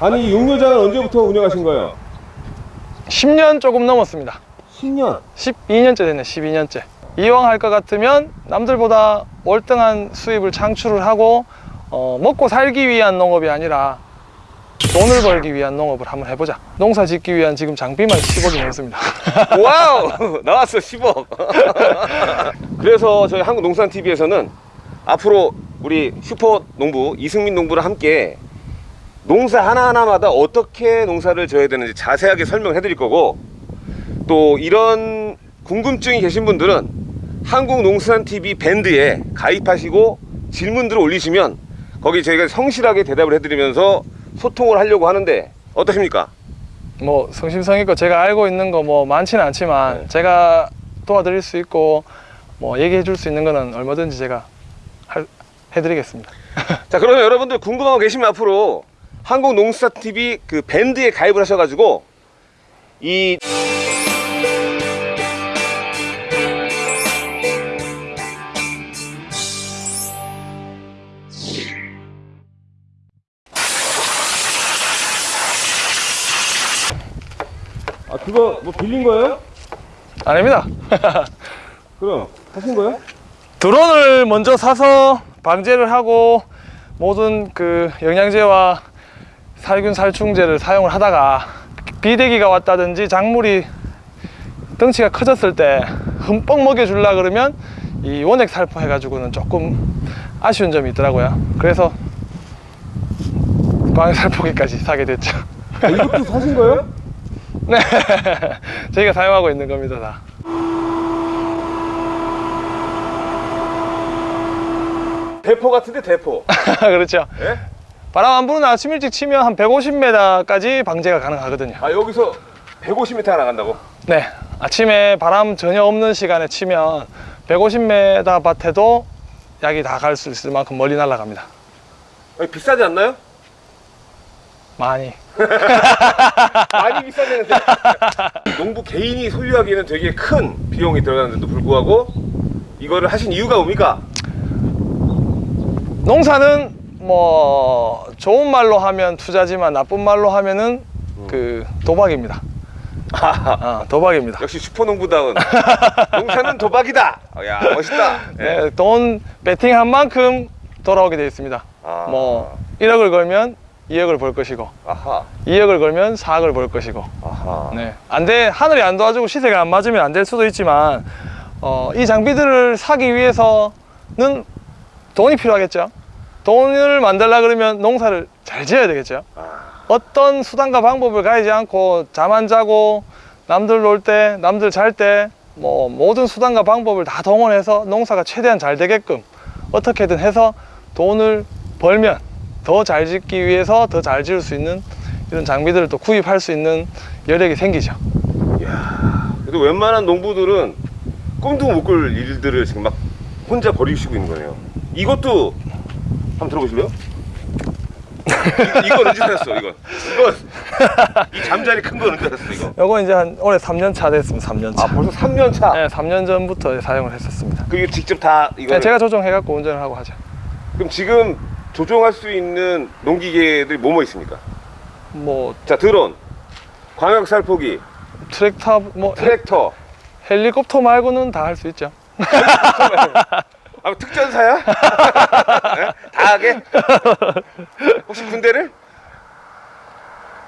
아니 이 육묘장은 언제부터 운영하신 거예요? 10년 조금 넘었습니다. 10년? 12년째 됐네 12년째. 이왕 할 것 같으면 남들보다 월등한 수입을 창출을 하고 어, 먹고 살기 위한 농업이 아니라 돈을 벌기 위한 농업을 한번 해보자. 농사 짓기 위한 지금 장비만 10억이 넘습니다. wow! 나왔어 10억. 그래서 저희 한국농산TV에서는 앞으로 우리 슈퍼 농부 이승민 농부랑 함께 농사 하나하나마다 어떻게 농사를 져야 되는지 자세하게 설명해 드릴 거고 또 이런 궁금증이 계신 분들은 한국농산TV 밴드에 가입하시고 질문들을 올리시면 거기 저희가 성실하게 대답을 해드리면서 소통을 하려고 하는데 어떠십니까? 뭐 성심성의껏 제가 알고 있는 거 뭐 많지는 않지만 네. 제가 도와드릴 수 있고 뭐 얘기해 줄 수 있는 거는 얼마든지 제가 할, 해드리겠습니다 자 그러면 여러분들 궁금한 거 계시면 앞으로 한국농사TV 그 밴드에 가입을 하셔가지고 이 아 그거 뭐 빌린 거예요? 아닙니다 그럼 하신 거예요? 드론을 먼저 사서 방제를 하고 모든 그 영양제와 살균 살충제를 사용을 하다가 비대기가 왔다든지 작물이 덩치가 커졌을 때 흠뻑 먹여주려 그러면 이 원액 살포 해가지고는 조금 아쉬운 점이 있더라고요. 그래서 광역 살포기까지 사게 됐죠. 아, 이것도 사신 거예요? 네. 저희가 사용하고 있는 겁니다 다 대포 같은데 대포 그렇죠 예? 바람 안 부는 아침 일찍 치면 한 150m까지 방제가 가능하거든요 아 여기서 150m 나간다고? 네 아침에 바람 전혀 없는 시간에 치면 150m 밭에도 약이 다 갈 수 있을 만큼 멀리 날아갑니다 아니, 비싸지 않나요? 많이 많이 비싸지는데 농부 개인이 소유하기에는 되게 큰 비용이 들어가는데도 불구하고 이거를 하신 이유가 뭡니까? 농사는 뭐 좋은 말로 하면 투자지만 나쁜 말로 하면은 그 도박입니다. 아, 도박입니다. 역시 슈퍼농부다운. 농사는 도박이다. 어, 야 멋있다. 예. 네, 돈 베팅한 만큼 돌아오게 되어 있습니다. 아. 뭐 1억을 걸면 2억을 벌 것이고 아하. 2억을 걸면 4억을 벌 것이고. 아하. 네. 안 돼, 하늘이 안 도와주고 시세가 안 맞으면 안 될 수도 있지만, 어, 이 장비들을 사기 위해서는 돈이 필요하겠죠. 돈을 만들려 그러면 농사를 잘 지어야 되겠죠. 아, 어떤 수단과 방법을 가리지 않고 잠 안 자고 남들 놀 때, 남들 잘 때, 뭐 모든 수단과 방법을 다 동원해서 농사가 최대한 잘 되게끔 어떻게든 해서 돈을 벌면 더 잘 짓기 위해서 더 잘 지을 수 있는 이런 장비들을 또 구입할 수 있는 여력이 생기죠. 이야 그래도 웬만한 농부들은 꿈도 못 꿀 일들을 지금 막 혼자 벌이시고 있는 거네요 이것도 한번 들어보실래요? 이, 이건 언제 샀어 이건 이건 이 잠자리 큰 건 언제 샀어 이거 요거 이제 한 올해 3년 차 됐습니다. 3년 차. 아 벌써 3년 차 네, 3년 전부터 사용을 했었습니다. 그게 직접 다 이거 네, 제가 조정해 갖고 운전을 하고 하죠. 그럼 지금 조종할 수 있는 농기계들이 뭐뭐 있습니까? 뭐 자 드론 광역 살포기 트랙터 뭐 트랙터 헬리콥터 말고는 다 할 수 있죠. 아 특전사야? 네? 다 하게? 혹시 군대를?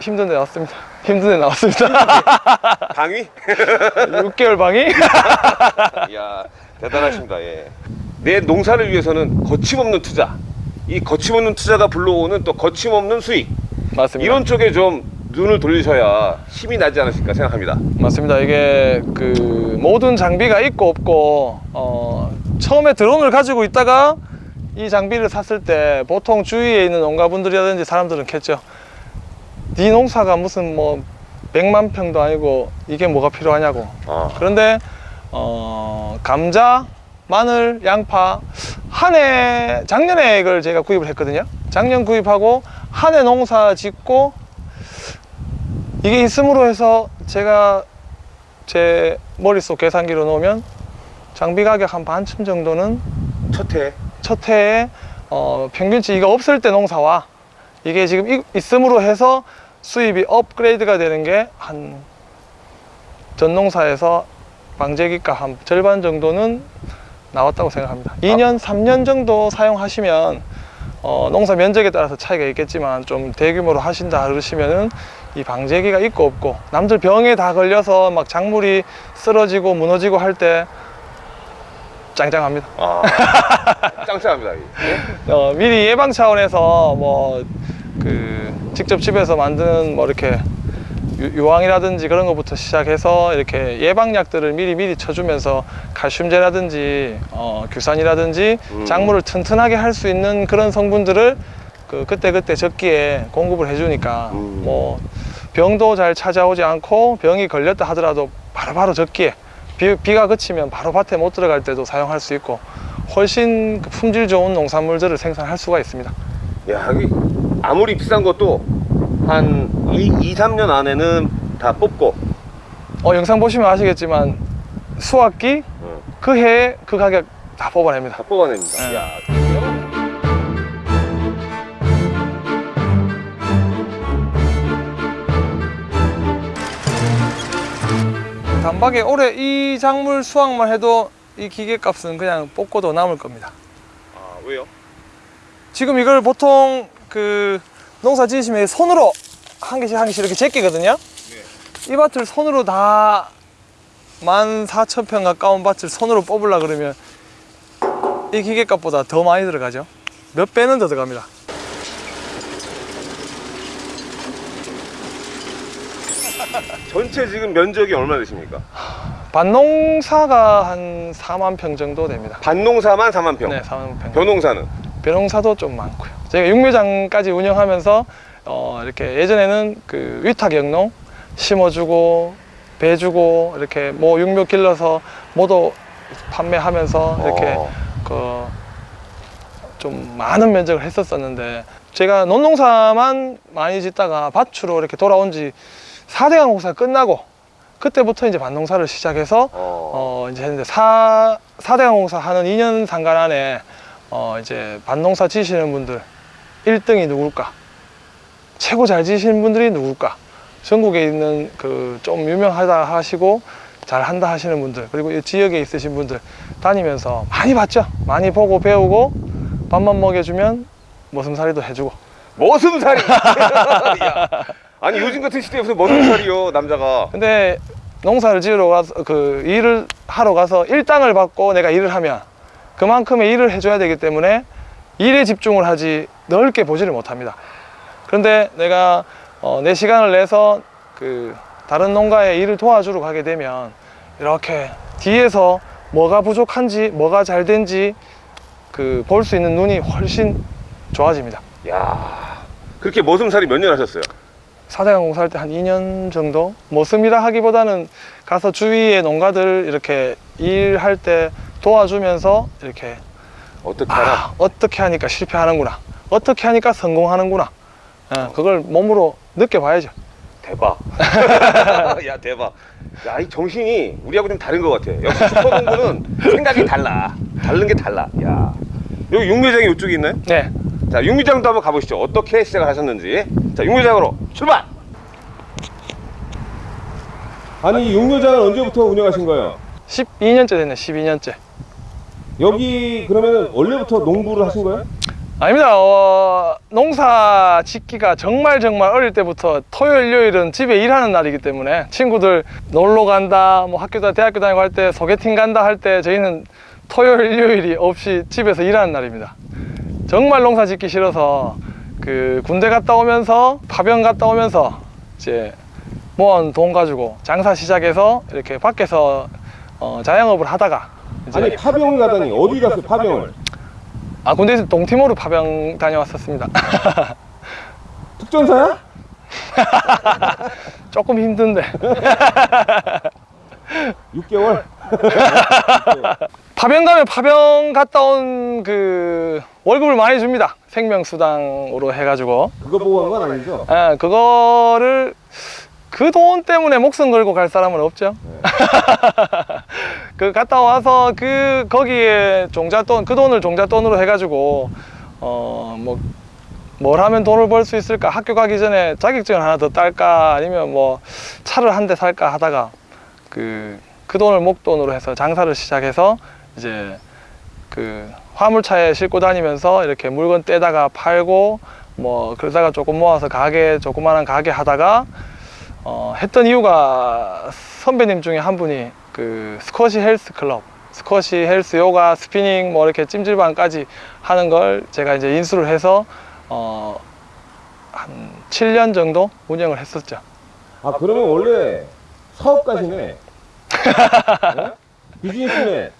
힘든 데 나왔습니다. 힘든 데 나왔습니다. 방위? 6개월 방이? 이야 대단하십니다 예. 내 농사를 위해서는 거침없는 투자 이 거침없는 투자가 불러오는 또 거침없는 수익 맞습니다. 이런 쪽에 좀 눈을 돌리셔야 힘이 나지 않으실까 생각합니다 맞습니다. 이게 그 모든 장비가 있고 없고 어, 처음에 드론을 가지고 있다가 이 장비를 샀을 때 보통 주위에 있는 농가분들이라든지 사람들은 겠죠. 네 농사가 무슨 뭐 100만 평도 아니고 이게 뭐가 필요하냐고. 아, 그런데 어, 감자, 마늘, 양파 한 해 작년에 이걸 제가 구입을 했거든요. 작년 구입하고 한 해 농사 짓고 이게 있음으로 해서 제가 제 머릿속 계산기로 놓으면 장비 가격 한 반쯤 정도는 첫 해 첫 해에 어, 평균치가 없을 때 농사와 이게 지금 이- 있음으로 해서 수입이 업그레이드가 되는 게 한 전농사에서 방제기가 한 절반 정도는 나왔다고 생각합니다. 2년, 3년 정도 사용하시면 어, 농사 면적에 따라서 차이가 있겠지만 좀 대규모로 하신다 그러시면은 이 방제기가 있고 없고 남들 병에 다 걸려서 막 작물이 쓰러지고 무너지고 할 때 짱짱합니다. 아, 짱짱합니다. 이게. 어, 미리 예방 차원에서 뭐 그 직접 집에서 만드는 뭐 이렇게 유- 유황이라든지 그런 것부터 시작해서 이렇게 예방약들을 미리 미리 쳐주면서 칼슘제라든지 어, 규산이라든지 음. 작물을 튼튼하게 할 수 있는 그런 성분들을 그 그때 그때 적기에 공급을 해주니까 음. 뭐 병도 잘 찾아오지 않고 병이 걸렸다 하더라도 바로바로 적기에 비, 비가 그치면 바로 밭에 못 들어갈 때도 사용할 수 있고 훨씬 그 품질 좋은 농산물들을 생산할 수가 있습니다. 야, 여기 아무리 비싼 것도 한 2, 2 3년 안에는 다 뽑고 어, 영상 보시면 아시겠지만 수확기 어, 그 해에 그 가격 다 뽑아냅니다. 다 뽑아냅니다. 네. 단박에 올해 이 작물 수확만 해도 이 기계값은 그냥 뽑고도 남을 겁니다. 아, 왜요? 지금 이걸 보통 그 농사 지으시면 손으로 한 개씩 한 개씩 이렇게 제끼거든요. 이 밭을 손으로 다 14,000평 가까운 밭을 손으로 뽑으려 그러면 이 기계값보다 더 많이 들어가죠. 몇 배는 더 들어갑니다. 전체 지금 면적이 얼마 되십니까? 밭농사가 한 4만 평 정도 됩니다. 밭농사만 4만 평. 네, 4만 평. 벼농사는 벼농사도 좀 많고요. 저희가 육묘장까지 운영하면서 어, 이렇게 예전에는 그 위탁 영농 심어주고 배주고 이렇게 뭐 육묘 길러서 모도 판매하면서 이렇게 어. 그좀 많은 면적을 했었었는데 제가 논농사만 많이 짓다가 밭으로 이렇게 돌아온 지 4대강 공사 끝나고 그때부터 이제 밭농사를 시작해서 어. 어 이제 했는데 사 사대강 공사 하는 2년 상간 안에 어 이제 밭농사 지시는 분들 1등이 누굴까? 최고 잘 지시는 분들이 누굴까? 전국에 있는 그 좀 유명하다 하시고 잘 한다 하시는 분들 그리고 이 지역에 있으신 분들 다니면서 많이 봤죠. 많이 보고 배우고 밥만 먹여주면 머슴살이도 해주고 머슴살이. 야. 아니 요즘 같은 시대에 무슨 머슴살이요 남자가. 근데 농사를 지으러 가서 그 일을 하러 가서 일당을 받고 내가 일을 하면 그만큼의 일을 해줘야 되기 때문에 일에 집중을 하지 넓게 보지를 못합니다. 그런데 내가 어, 내 시간을 내서 그 다른 농가에 일을 도와주러 가게 되면 이렇게 뒤에서 뭐가 부족한지 뭐가 잘 된지 그 볼 수 있는 눈이 훨씬 좋아집니다. 야. 그렇게 머슴살이 몇 년 하셨어요? 사대강 공사할 때 한 2년 정도 머슴이라 하기보다는 가서 주위의 농가들 이렇게 일할 때 도와주면서 이렇게 어떻게 하나? 아, 어떻게 하니까 실패하는구나 어떻게 하니까 성공하는구나 예, 그걸 몸으로 느껴봐야죠 대박. 야 대박. 야 이 정신이 우리하고 좀 다른 것 같아. 역시 슈퍼농구는 생각이 달라. 다른 게 달라. 야 여기 육묘장이 이쪽에 있나요? 네 자 육묘장도 한번 가보시죠. 어떻게 시작을 하셨는지. 자 육묘장으로 출발. 아니 육묘장을 언제부터 운영하신 거예요? 12년째 됐네 12년째 여기 그러면 원래부터 농부를 하신 거예요? 아닙니다 어, 농사 짓기가 정말 정말 어릴 때부터 토요일 일요일은 집에 일하는 날이기 때문에 친구들 놀러 간다 뭐 학교다 대학교 다니고 할 때 소개팅 간다 할 때 저희는 토요일 일요일이 없이 집에서 일하는 날입니다 정말 농사 짓기 싫어서 그 군대 갔다 오면서 파병 갔다 오면서 이제 모은 돈 가지고 장사 시작해서 이렇게 밖에서 어, 자영업을 하다가 이제 아니 파병을 가다니 어디 갔어요 파병을? 아 군대에서 동티모르 파병 다녀왔었습니다 특전사야? 조금 힘든데 6개월? 파병 가면 파병 갔다 온 그 월급을 많이 줍니다. 생명수당으로 해가지고. 그거 보고 한건 아니죠? 예, 그거를 그 돈 때문에 목숨 걸고 갈 사람은 없죠. 그 갔다 와서 그 거기에 종잣돈 그 돈을 종잣돈으로 해가지고 어 뭐 뭘 하면 돈을 벌 수 있을까? 학교 가기 전에 자격증을 하나 더 딸까? 아니면 뭐 차를 한 대 살까? 하다가 그그 돈을 목돈으로 해서 장사를 시작해서 이제 그 화물차에 싣고 다니면서 이렇게 물건 떼다가 팔고 뭐 그러다가 조금 모아서 가게 조그마한 가게 하다가 어, 했던 이유가 선배님 중에 한 분이 그 스쿼시 헬스 클럽 스쿼시 헬스 요가 스피닝 뭐 이렇게 찜질방까지 하는 걸 제가 이제 인수를 해서 어, 한 7년 정도 운영을 했었죠. 아 그러면 원래 사업가시네. 어? 비즈니스맨.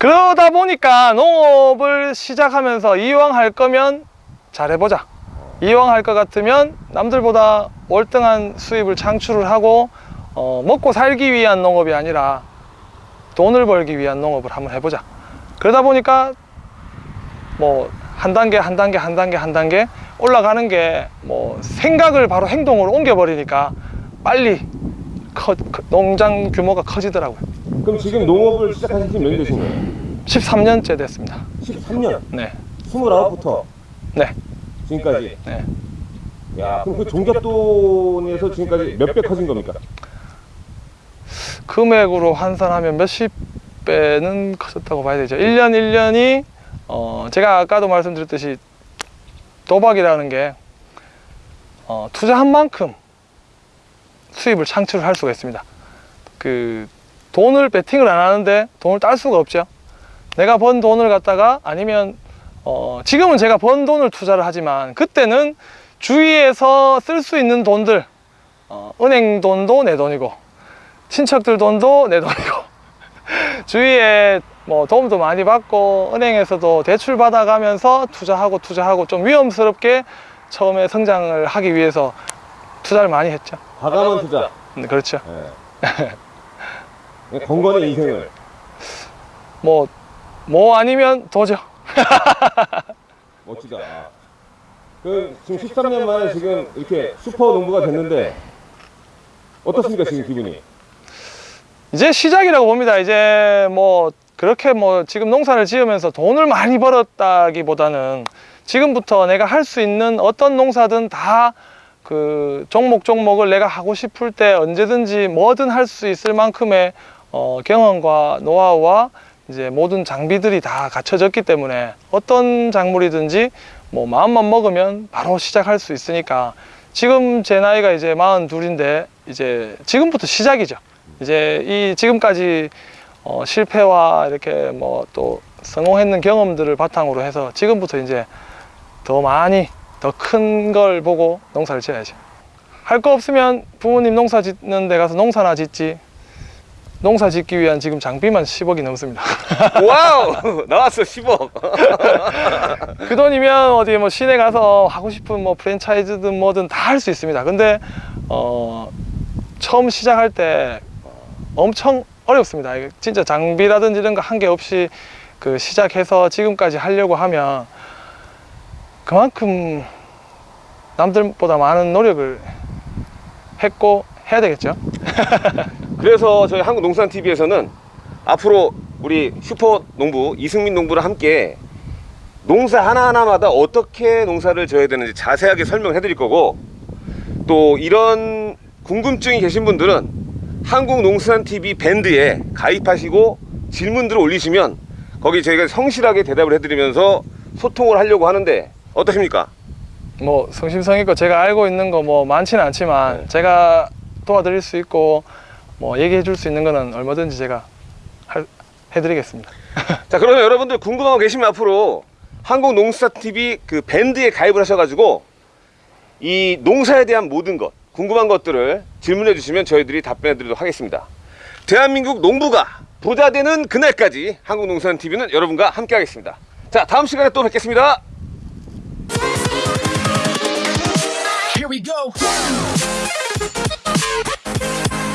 그러다 보니까 농업을 시작하면서 이왕 할 거면 잘해보자. 이왕 할 것 같으면 남들보다 월등한 수입을 창출을 하고 어, 먹고 살기 위한 농업이 아니라 돈을 벌기 위한 농업을 한번 해보자. 그러다 보니까 뭐 한 단계 한 단계 한 단계 한 단계 올라가는 게 뭐 생각을 바로 행동으로 옮겨버리니까 빨리 커- 커- 농장 규모가 커지더라고요. 그럼 지금 농업을 시작하신 지몇 년 되신 거예요? 13년째 됐습니다. 13년. 네, 29부터 네, 지금까지. 네. 야 그럼 그 종잣돈에서 지금까지 몇 배 커진 겁니까? 금액으로 환산하면 몇십 배는 커졌다고 봐야 되죠. 1년 1년이 어, 제가 아까도 말씀드렸듯이 도박이라는 게 어, 투자한 만큼 수입을 창출할 수가 있습니다. 그 돈을 베팅을 안 하는데 돈을 딸 수가 없죠. 내가 번 돈을 갖다가 아니면 어, 지금은 제가 번 돈을 투자를 하지만 그때는 주위에서 쓸 수 있는 돈들 어, 은행 돈도 내 돈이고 친척들 돈도 내 돈이고 주위에 뭐 도움도 많이 받고 은행에서도 대출 받아가면서 투자하고 투자하고 좀 위험스럽게 처음에 성장을 하기 위해서 투자를 많이 했죠. 과감한 투자. 네, 그렇죠. 네. 건건의 인생을. 뭐, 뭐 아니면 도죠. 멋지다. 그 지금 13년 만에 지금 이렇게 슈퍼 농부가 됐는데 어떻습니까 지금 기분이? 이제 시작이라고 봅니다. 이제 뭐 그렇게 뭐 지금 농사를 지으면서 돈을 많이 벌었다기보다는 지금부터 내가 할 수 있는 어떤 농사든 다 그 종목 종목을 내가 하고 싶을 때 언제든지 뭐든 할 수 있을 만큼의 어, 경험과 노하우와 이제 모든 장비들이 다 갖춰졌기 때문에 어떤 작물이든지 뭐 마음만 먹으면 바로 시작할 수 있으니까 지금 제 나이가 이제 42인데 이제 지금부터 시작이죠. 이제 이 지금까지 어, 실패와 이렇게 뭐 또 성공했는 경험들을 바탕으로 해서 지금부터 이제 더 많이 더 큰 걸 보고 농사를 지어야죠. 할거 없으면 부모님 농사 짓는 데 가서 농사나 짓지. 농사 짓기 위한 지금 장비만 10억이 넘습니다. wow 나왔어 10억. 그 돈이면 어디 뭐 시내 가서 하고 싶은 뭐 프랜차이즈든 뭐든 다 할 수 있습니다. 근데 어 처음 시작할 때 엄청 어렵습니다. 진짜 장비라든지 이런 거한게 없이 그 시작해서 지금까지 하려고 하면 그만큼 남들보다 많은 노력을 했고 해야 되겠죠. 그래서 저희 한국농산TV에서는 앞으로 우리 슈퍼 농부 이승민 농부랑 함께 농사 하나하나마다 어떻게 농사를 져야 되는지 자세하게 설명해 드릴 거고 또 이런 궁금증이 계신 분들은 한국농산TV 밴드에 가입하시고 질문들을 올리시면 거기 저희가 성실하게 대답을 해드리면서 소통을 하려고 하는데 어떠십니까? 뭐 성심성의껏 제가 알고 있는 거 뭐 많지는 않지만 네. 제가 도와드릴 수 있고 뭐 얘기해 줄 수 있는 거는 얼마든지 제가 할, 해드리겠습니다. 자 그러면 여러분들 궁금한 거 계시면 앞으로 한국농사TV 그 밴드에 가입을 하셔가지고 이 농사에 대한 모든 것 궁금한 것들을 질문해 주시면 저희들이 답변해 드리도록 하겠습니다. 대한민국 농부가 부자 되는 그날까지 한국농산TV는 여러분과 함께 하겠습니다. 자 다음 시간에 또 뵙겠습니다